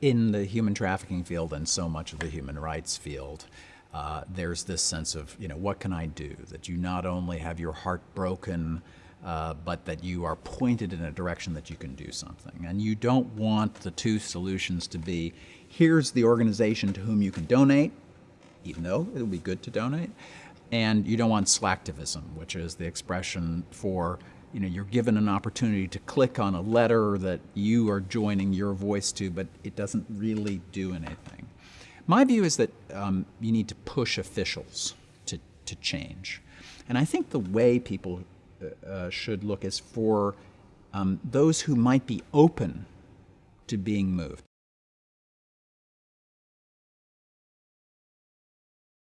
in the human trafficking field and so much of the human rights field, uh, there's this sense of, you know, what can I do? That you not only have your heart broken, uh, but that you are pointed in a direction that you can do something. And you don't want the two solutions to be here's the organization to whom you can donate, even though it would be good to donate, and you don't want slacktivism, which is the expression for you know, you're given an opportunity to click on a letter that you are joining your voice to, but it doesn't really do anything. My view is that um, you need to push officials to, to change. And I think the way people uh, uh, should look is for um, those who might be open to being moved.